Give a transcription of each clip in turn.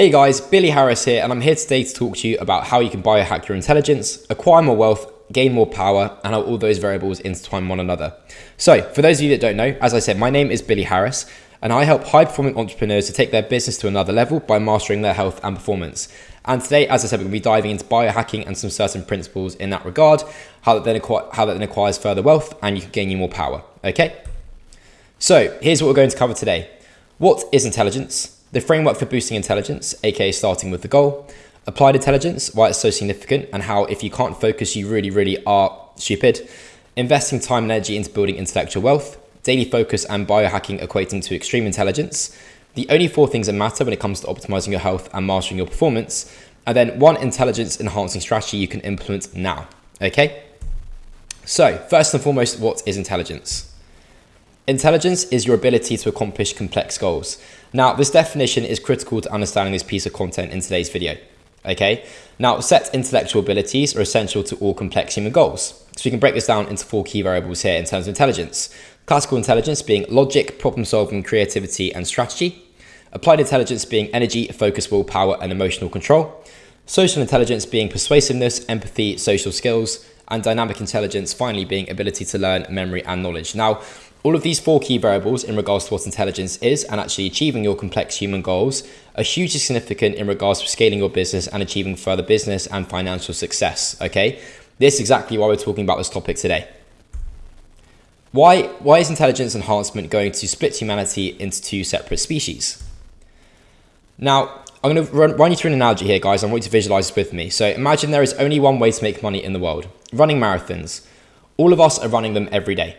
Hey guys, Billy Harris here, and I'm here today to talk to you about how you can biohack your intelligence, acquire more wealth, gain more power, and how all those variables intertwine one another. So, for those of you that don't know, as I said, my name is Billy Harris, and I help high performing entrepreneurs to take their business to another level by mastering their health and performance. And today, as I said, we're going to be diving into biohacking and some certain principles in that regard, how that then, acquire, how that then acquires further wealth, and you can gain you more power. Okay? So, here's what we're going to cover today. What is intelligence? The framework for boosting intelligence, aka starting with the goal, applied intelligence, why it's so significant, and how if you can't focus, you really, really are stupid, investing time and energy into building intellectual wealth, daily focus and biohacking equating to extreme intelligence, the only four things that matter when it comes to optimizing your health and mastering your performance, and then one intelligence enhancing strategy you can implement now. Okay? So, first and foremost, what is intelligence? Intelligence is your ability to accomplish complex goals. Now, this definition is critical to understanding this piece of content in today's video. Okay, now set intellectual abilities are essential to all complex human goals. So we can break this down into four key variables here in terms of intelligence. Classical intelligence being logic, problem solving, creativity, and strategy. Applied intelligence being energy, focus, willpower, and emotional control. Social intelligence being persuasiveness, empathy, social skills. And dynamic intelligence finally being ability to learn, memory, and knowledge. Now, all of these four key variables in regards to what intelligence is and actually achieving your complex human goals are hugely significant in regards to scaling your business and achieving further business and financial success. Okay, this is exactly why we're talking about this topic today. Why, why is intelligence enhancement going to split humanity into two separate species? Now, I'm going to run, run you through an analogy here, guys. I want you to visualize this with me. So imagine there is only one way to make money in the world, running marathons. All of us are running them every day.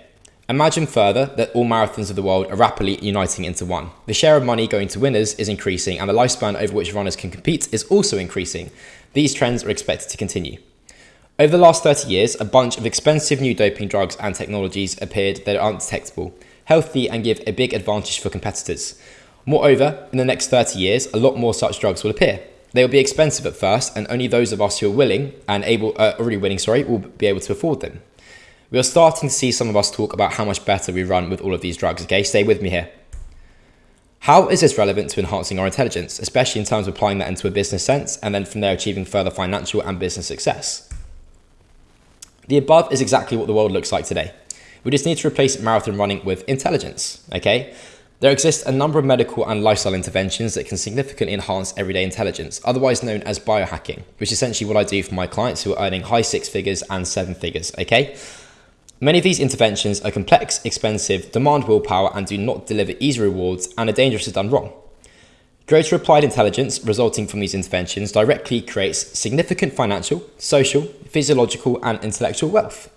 Imagine further that all marathons of the world are rapidly uniting into one. The share of money going to winners is increasing and the lifespan over which runners can compete is also increasing. These trends are expected to continue. Over the last 30 years, a bunch of expensive new doping drugs and technologies appeared that are undetectable, healthy and give a big advantage for competitors. Moreover, in the next 30 years, a lot more such drugs will appear. They will be expensive at first, and only those of us who are willing and able, uh, already winning, sorry, will be able to afford them. We are starting to see some of us talk about how much better we run with all of these drugs, okay? Stay with me here. How is this relevant to enhancing our intelligence, especially in terms of applying that into a business sense and then from there achieving further financial and business success? The above is exactly what the world looks like today. We just need to replace marathon running with intelligence, okay? There exist a number of medical and lifestyle interventions that can significantly enhance everyday intelligence, otherwise known as biohacking, which is essentially what I do for my clients who are earning high six figures and seven figures, okay? Many of these interventions are complex, expensive, demand willpower, and do not deliver easy rewards and are dangerous if done wrong. Greater applied intelligence resulting from these interventions directly creates significant financial, social, physiological, and intellectual wealth.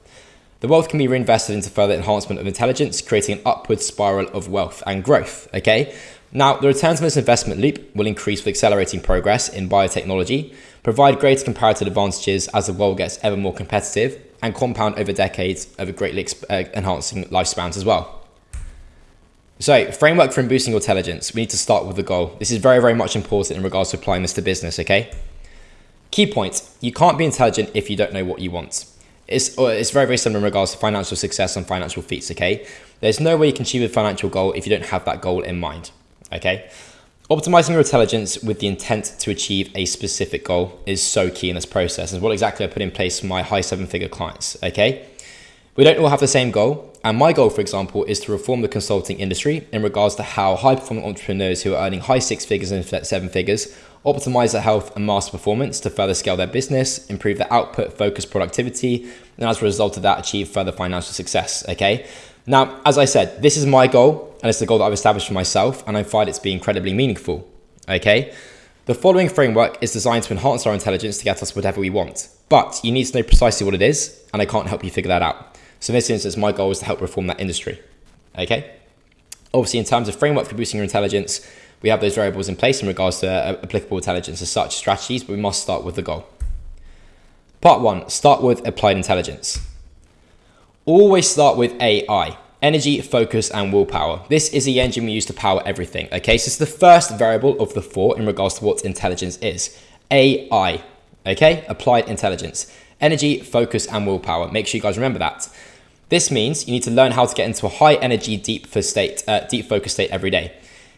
The wealth can be reinvested into further enhancement of intelligence, creating an upward spiral of wealth and growth. Okay, now the returns from this investment loop will increase with accelerating progress in biotechnology, provide greater comparative advantages as the world gets ever more competitive, and compound over decades over greatly uh, enhancing lifespans as well. So, framework for boosting your intelligence. We need to start with the goal. This is very, very much important in regards to applying this to business, okay? Key points. You can't be intelligent if you don't know what you want. It's, it's very, very similar in regards to financial success and financial feats, okay? There's no way you can achieve a financial goal if you don't have that goal in mind, okay? Optimizing your intelligence with the intent to achieve a specific goal is so key in this process and what exactly I put in place for my high seven figure clients. Okay. We don't all have the same goal. And my goal, for example, is to reform the consulting industry in regards to how high performing entrepreneurs who are earning high six figures and seven figures optimize their health and master performance to further scale their business, improve their output, focus productivity, and as a result of that, achieve further financial success. Okay. Now, as I said, this is my goal and it's the goal that I've established for myself and I find it to be incredibly meaningful. Okay? The following framework is designed to enhance our intelligence to get us whatever we want, but you need to know precisely what it is and I can't help you figure that out. So in this instance, my goal is to help reform that industry. Okay? Obviously, in terms of framework for boosting your intelligence, we have those variables in place in regards to uh, applicable intelligence as such strategies, but we must start with the goal. Part one, start with applied intelligence. Always start with AI, energy, focus, and willpower. This is the engine we use to power everything, okay? So it's the first variable of the four in regards to what intelligence is. AI, okay? Applied intelligence. Energy, focus, and willpower. Make sure you guys remember that. This means you need to learn how to get into a high energy, deep, for state, uh, deep focus state every day.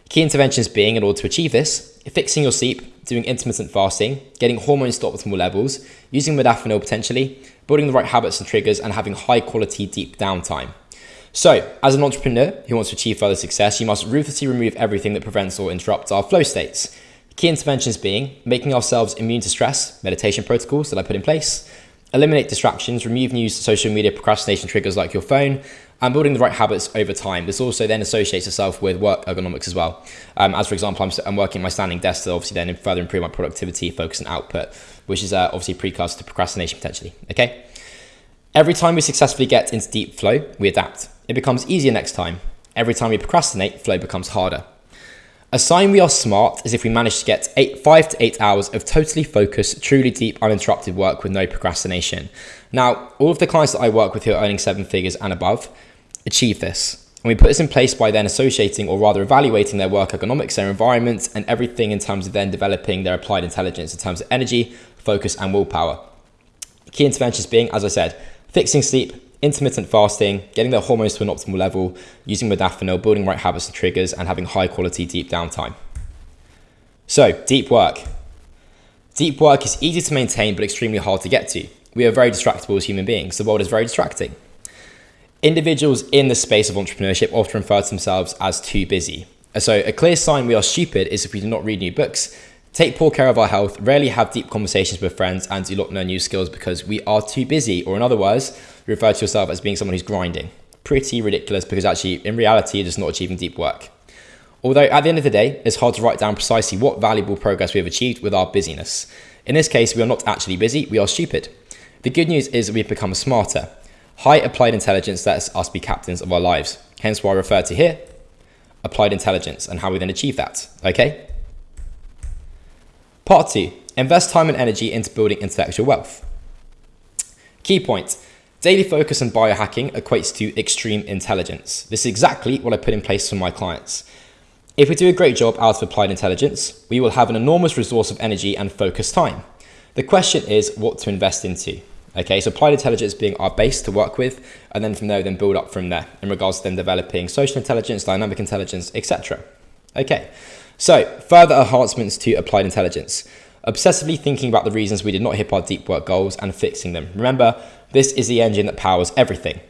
Key interventions being in order to achieve this, fixing your sleep, doing intermittent fasting, getting hormones to optimal levels, using modafinil potentially, building the right habits and triggers, and having high quality deep downtime. So, as an entrepreneur who wants to achieve further success, you must ruthlessly remove everything that prevents or interrupts our flow states. Key interventions being making ourselves immune to stress, meditation protocols that I put in place, eliminate distractions, remove news, social media procrastination triggers like your phone, and building the right habits over time. This also then associates itself with work ergonomics as well. Um, as for example, I'm, I'm, working my standing desk to obviously then further improve my productivity, focus, and output, which is uh, obviously precursor to procrastination potentially. Okay. Every time we successfully get into deep flow, we adapt. It becomes easier next time. Every time we procrastinate, flow becomes harder. A sign we are smart is if we manage to get eight, five to eight hours of totally focused, truly deep, uninterrupted work with no procrastination. Now, all of the clients that I work with who are earning seven figures and above achieve this. And we put this in place by then associating or rather evaluating their work ergonomics, their environment, and everything in terms of then developing their applied intelligence in terms of energy, focus, and willpower. Key interventions being, as I said, fixing sleep, intermittent fasting, getting their hormones to an optimal level, using modafinil, building right habits and triggers, and having high quality deep downtime. So, deep work. Deep work is easy to maintain but extremely hard to get to. We are very distractible as human beings. The world is very distracting. Individuals in the space of entrepreneurship often refer to themselves as too busy. So, a clear sign we are stupid is if we do not read new books, take poor care of our health, rarely have deep conversations with friends, and do not learn new skills because we are too busy, or in other words, refer to yourself as being someone who's grinding. Pretty ridiculous because actually, in reality, you're just not achieving deep work. Although at the end of the day, it's hard to write down precisely what valuable progress we have achieved with our busyness. In this case, we are not actually busy, we are stupid. The good news is that we've become smarter. High applied intelligence lets us be captains of our lives. Hence why I refer to here applied intelligence and how we then achieve that. Okay? Part two invest time and energy into building intellectual wealth. Key point Daily focus and biohacking equates to extreme intelligence. This is exactly what I put in place for my clients. If we do a great job out of applied intelligence, we will have an enormous resource of energy and focus time. The question is what to invest into. Okay, so applied intelligence being our base to work with, and then from there, then build up from there in regards to then developing social intelligence, dynamic intelligence, etc. Okay, so further enhancements to applied intelligence. Obsessively thinking about the reasons we did not hit our deep work goals and fixing them. Remember, this is the engine that powers everything.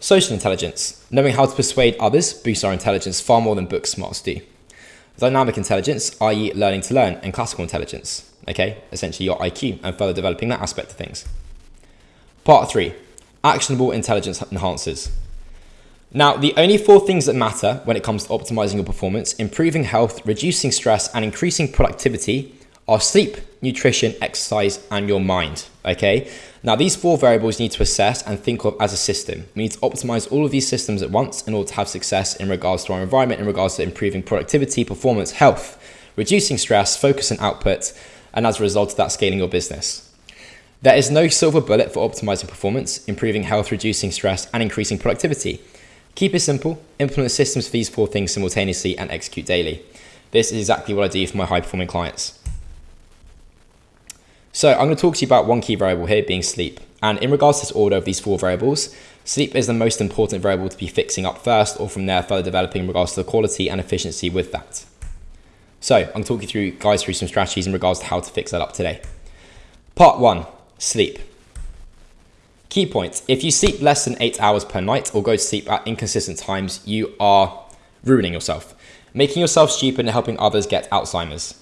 Social intelligence. Knowing how to persuade others boosts our intelligence far more than book smarts do. Dynamic intelligence, i.e., learning to learn, and classical intelligence. Okay, essentially your IQ and further developing that aspect of things. Part three actionable intelligence enhancers. Now, the only four things that matter when it comes to optimizing your performance, improving health, reducing stress, and increasing productivity are sleep, nutrition, exercise, and your mind. Okay. Now, these four variables you need to assess and think of as a system. We need to optimize all of these systems at once in order to have success in regards to our environment, in regards to improving productivity, performance, health, reducing stress, focus, and output, and as a result of that, scaling your business. There is no silver bullet for optimizing performance, improving health, reducing stress, and increasing productivity. Keep it simple, implement systems for these four things simultaneously, and execute daily. This is exactly what I do for my high performing clients. So I'm going to talk to you about one key variable here being sleep. And in regards to this order of these four variables, sleep is the most important variable to be fixing up first or from there further developing in regards to the quality and efficiency with that. So I'm going to talk you through, guys, through some strategies in regards to how to fix that up today. Part one, sleep. Key points. If you sleep less than eight hours per night or go to sleep at inconsistent times, you are ruining yourself, making yourself stupid and helping others get Alzheimer's.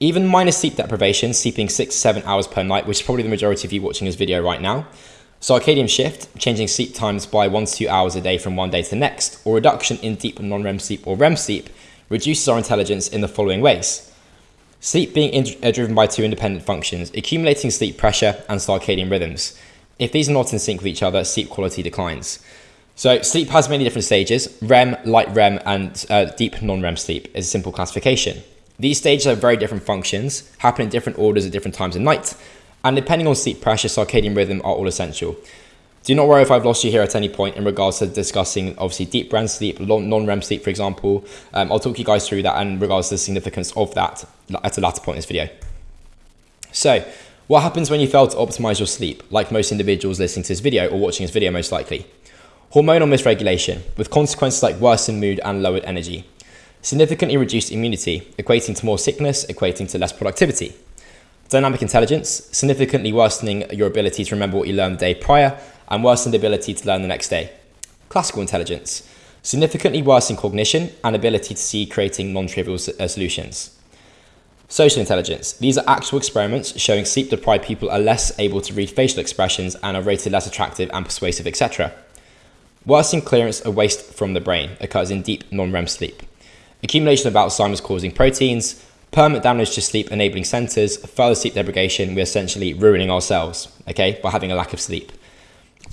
Even minor sleep deprivation, sleeping six seven hours per night, which is probably the majority of you watching this video right now. Circadian shift, changing sleep times by one to two hours a day from one day to the next, or reduction in deep non-REM sleep or REM sleep, reduces our intelligence in the following ways. Sleep being driven by two independent functions, accumulating sleep pressure and circadian rhythms. If these are not in sync with each other, sleep quality declines. So sleep has many different stages, REM, light REM, and uh, deep non-REM sleep is a simple classification. These stages have very different functions, happen in different orders at different times of night, and depending on sleep pressure, circadian rhythm are all essential. Do not worry if I've lost you here at any point in regards to discussing obviously deep REM sleep, non-REM sleep, for example. Um, I'll talk you guys through that and in regards to the significance of that at a later point in this video. So, what happens when you fail to optimize your sleep, like most individuals listening to this video or watching this video most likely? Hormonal misregulation, with consequences like worsened mood and lowered energy. Significantly reduced immunity, equating to more sickness, equating to less productivity. Dynamic intelligence, significantly worsening your ability to remember what you learned the day prior and worsened ability to learn the next day. Classical intelligence, significantly worsening cognition and ability to see creating non-trivial uh, solutions. Social intelligence. These are actual experiments showing sleep deprived people are less able to read facial expressions and are rated less attractive and persuasive, etc. Worsening clearance of waste from the brain occurs in deep non-REM sleep. Accumulation of Alzheimer's causing proteins, permanent damage to sleep enabling centers, further sleep deprivation, we're essentially ruining ourselves, okay, by having a lack of sleep.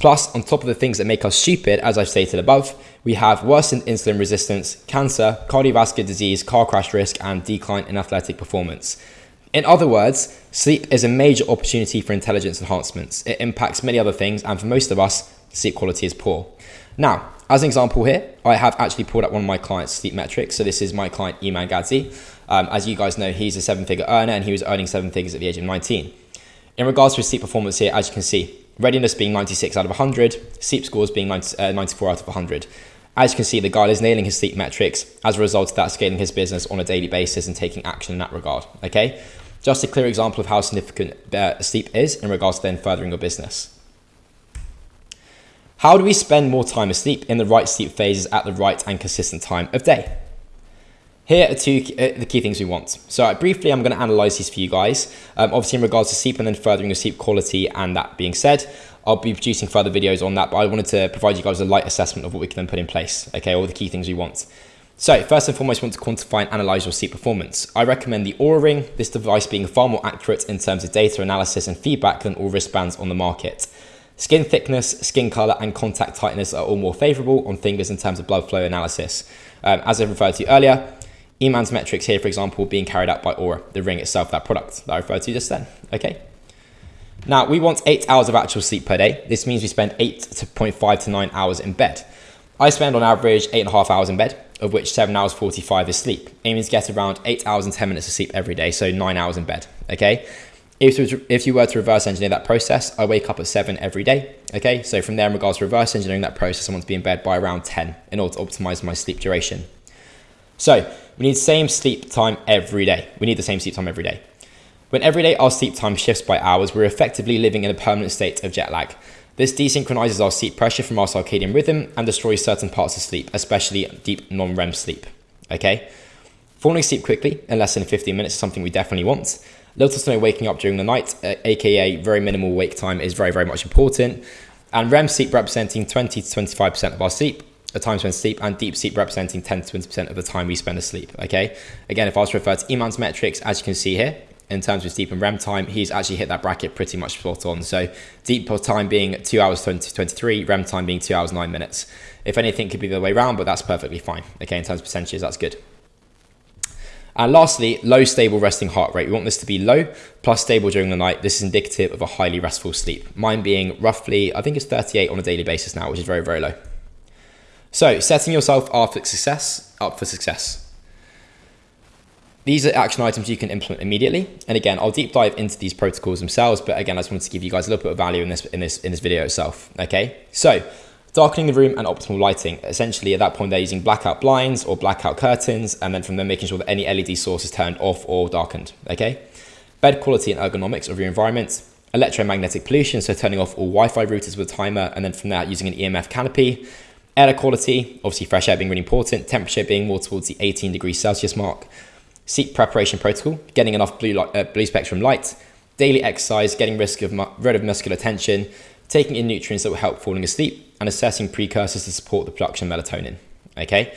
Plus, on top of the things that make us stupid, as I've stated above, we have worsened insulin resistance, cancer, cardiovascular disease, car crash risk, and decline in athletic performance. In other words, sleep is a major opportunity for intelligence enhancements. It impacts many other things, and for most of us, sleep quality is poor. Now, as an example here, I have actually pulled up one of my clients' sleep metrics. So this is my client, Iman Gadzhi. Um, as you guys know, he's a seven-figure earner, and he was earning seven figures at the age of 19. In regards to his sleep performance here, as you can see, readiness being 96 out of 100, sleep scores being 90, uh, 94 out of 100. As you can see, the guy is nailing his sleep metrics as a result of that scaling his business on a daily basis and taking action in that regard. Okay, just a clear example of how significant uh, sleep is in regards to then furthering your business. How do we spend more time asleep in the right sleep phases at the right and consistent time of day? Here are two uh, the key things we want. So uh, briefly, I'm going to analyze these for you guys. Um, obviously, in regards to sleep and then furthering your sleep quality. And that being said, I'll be producing further videos on that. But I wanted to provide you guys a light assessment of what we can then put in place. Okay, all the key things we want. So first and foremost, we want to quantify and analyze your sleep performance. I recommend the Oura Ring, this device being far more accurate in terms of data analysis and feedback than all wristbands on the market. Skin thickness, skin color, and contact tightness are all more favorable on fingers in terms of blood flow analysis. Um, as I referred to earlier, Iman's metrics here, for example, being carried out by Oura, the ring itself, that product that I referred to just then, okay? Now, we want eight hours of actual sleep per day. This means we spend 8.5 to to 9 hours in bed. I spend on average eight and a half hours in bed, of which 7 hours 45 is sleep. Aiming to get around 8 hours and 10 minutes of sleep every day, so 9 hours in bed, okay? If, if you were to reverse engineer that process, I wake up at 7 every day, okay? So from there, in regards to reverse engineering that process, I want to be in bed by around 10 in order to optimize my sleep duration. So we need same sleep time every day. We need the same sleep time every day. When every day our sleep time shifts by hours, we're effectively living in a permanent state of jet lag. This desynchronizes our sleep pressure from our circadian rhythm and destroys certain parts of sleep, especially deep non-REM sleep. Okay? Falling asleep quickly in less than 15 minutes is something we definitely want. Little to no waking up during the night, uh, aka very minimal wake time, is very, very much important. And REM sleep representing 20 to 25% of our sleep, the time spent sleep and deep sleep representing 10 to 20% of the time we spend asleep. Okay. Again, if I was to refer to Iman's metrics, as you can see here, in terms of sleep and REM time, he's actually hit that bracket pretty much spot on. So deep time being 2 hours 20, 23, REM time being 2 hours 9 minutes. If anything, could be the other way around, but that's perfectly fine. Okay, in terms of percentages, that's good. And lastly, low stable resting heart rate. We want this to be low plus stable during the night. This is indicative of a highly restful sleep. Mine being roughly, I think it's 38 on a daily basis now, which is very, very low. So setting yourself up for success, up for success. These are action items you can implement immediately. And again, I'll deep dive into these protocols themselves. But again, I just wanted to give you guys a little bit of value in this in this in this video itself. Okay. So darkening the room and optimal lighting. Essentially, at that point, they're using blackout blinds or blackout curtains, and then from there making sure that any LED source is turned off or darkened. Okay. Bed quality and ergonomics of your environment. Electromagnetic pollution, so turning off all Wi-Fi routers with a timer, and then from there using an EMF canopy Air quality, obviously fresh air being really important, temperature being more towards the 18 degrees Celsius mark, sleep preparation protocol, getting enough blue, light, uh, blue spectrum light, daily exercise, getting risk of rid of muscular tension, taking in nutrients that will help falling asleep, and assessing precursors to support the production of melatonin. Okay,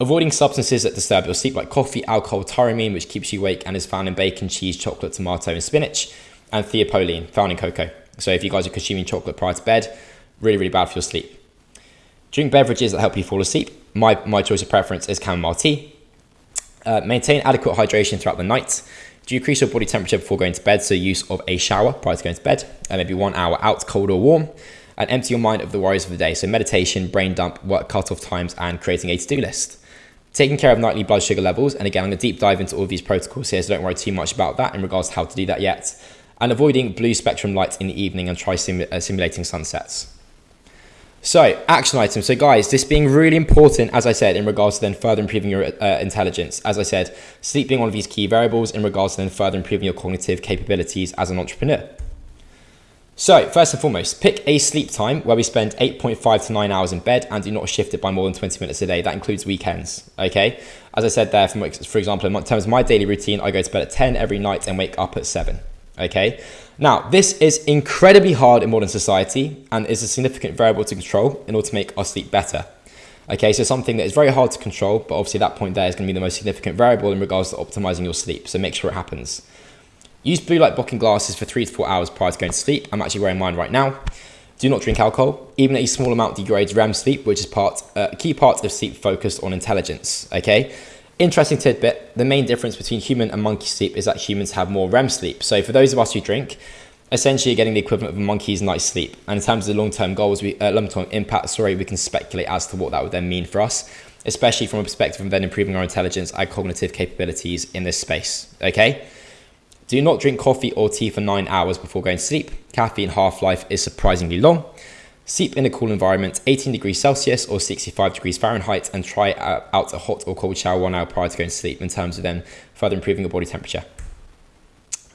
avoiding substances that disturb your sleep like coffee, alcohol, tyramine, which keeps you awake and is found in bacon, cheese, chocolate, tomato, and spinach, and theophylline, found in cocoa. So if you guys are consuming chocolate prior to bed, really, really bad for your sleep. Drink beverages that help you fall asleep. My, my choice of preference is chamomile tea. Uh, maintain adequate hydration throughout the night. Decrease your body temperature before going to bed, so use of a shower prior to going to bed, and maybe one hour out, cold or warm. And empty your mind of the worries of the day, so meditation, brain dump, work cut-off times, and creating a to-do list. Taking care of nightly blood sugar levels, and again, I'm going to deep dive into all these protocols here, so don't worry too much about that in regards to how to do that yet. And avoiding blue spectrum lights in the evening and try uh, simulating sunsets. So, action items. So, guys, this being really important, as I said, in regards to then further improving your uh, intelligence. As I said, sleep being one of these key variables in regards to then further improving your cognitive capabilities as an entrepreneur. So, first and foremost, pick a sleep time where we spend 8.5 to 9 hours in bed and do not shift it by more than 20 minutes a day. That includes weekends, okay? As I said there, for example, in terms of my daily routine, I go to bed at 10 every night and wake up at 7, okay? Now, this is incredibly hard in modern society and is a significant variable to control in order to make our sleep better. Okay, so something that is very hard to control, but obviously that point there is going to be the most significant variable in regards to optimizing your sleep. So make sure it happens. Use blue light blocking glasses for three to four hours prior to going to sleep. I'm actually wearing mine right now. Do not drink alcohol. Even a small amount degrades REM sleep, which is part uh, a key part of sleep focused on intelligence. Okay, Interesting tidbit, the main difference between human and monkey sleep is that humans have more REM sleep. So for those of us who drink, essentially you're getting the equivalent of a monkey's night's sleep. And in terms of the long-term goals, we, uh, long-term impact, sorry, we can speculate as to what that would then mean for us, especially from a perspective of then improving our intelligence and cognitive capabilities in this space, okay? Do not drink coffee or tea for nine hours before going to sleep. Caffeine half-life is surprisingly long. Sleep in a cool environment, 18 degrees Celsius or 65 degrees Fahrenheit, and try out a hot or cold shower one hour prior to going to sleep in terms of then further improving your body temperature.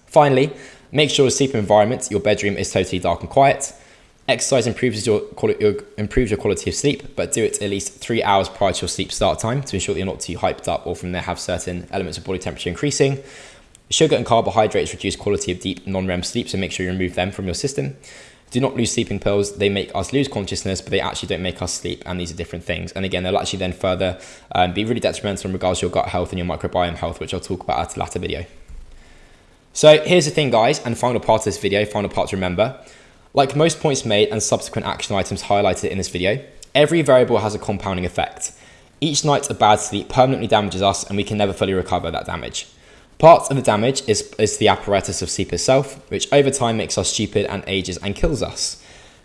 Finally, make sure the sleep environment, your bedroom is totally dark and quiet. Exercise improves your, improves your quality of sleep, but do it at least three hours prior to your sleep start time to ensure that you're not too hyped up or from there have certain elements of body temperature increasing. Sugar and carbohydrates reduce quality of deep non-REM sleep, so make sure you remove them from your system. Do not lose sleeping pills. They make us lose consciousness, but they actually don't make us sleep. And these are different things. And again, they'll actually then further um, be really detrimental in regards to your gut health and your microbiome health, which I'll talk about at a later video. So here's the thing, guys, and final part of this video, final part to remember. Like most points made and subsequent action items highlighted in this video, every variable has a compounding effect. Each night of bad sleep permanently damages us and we can never fully recover that damage. Part of the damage is, is the apparatus of sleep itself, which over time makes us stupid and ages and kills us.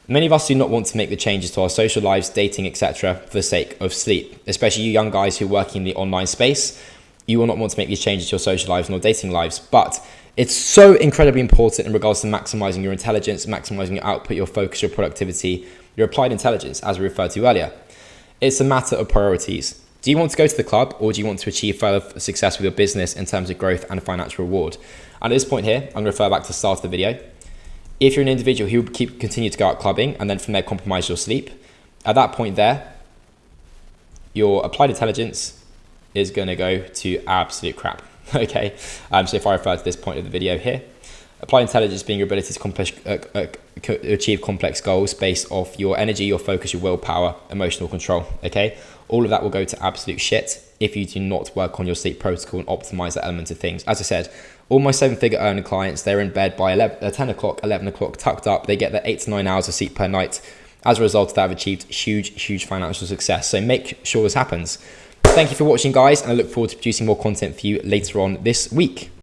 Many of us do not want to make the changes to our social lives, dating, etc. for the sake of sleep, especially you young guys who working in the online space. You will not want to make these changes to your social lives nor dating lives, but it's so incredibly important in regards to maximizing your intelligence, maximizing your output, your focus, your productivity, your applied intelligence, as we referred to earlier. It's a matter of priorities. Do you want to go to the club or do you want to achieve further success with your business in terms of growth and financial reward? And at this point here, I'm going to refer back to the start of the video. If you're an individual who keep continue to go out clubbing and then from there compromise your sleep, at that point there, your applied intelligence is going to go to absolute crap. okay, um, so if I refer to this point of the video here, applied intelligence being your ability to complex, uh, uh, achieve complex goals based off your energy, your focus, your willpower, emotional control. Okay, all of that will go to absolute shit if you do not work on your sleep protocol and optimize that element of things. As I said, all my seven figure earning clients, they're in bed by 11, uh, 10 o'clock, 11 o'clock, tucked up. They get their eight to nine hours of sleep per night. As a result of that, have achieved huge, huge financial success. So make sure this happens. Thank you for watching, guys, and I look forward to producing more content for you later on this week.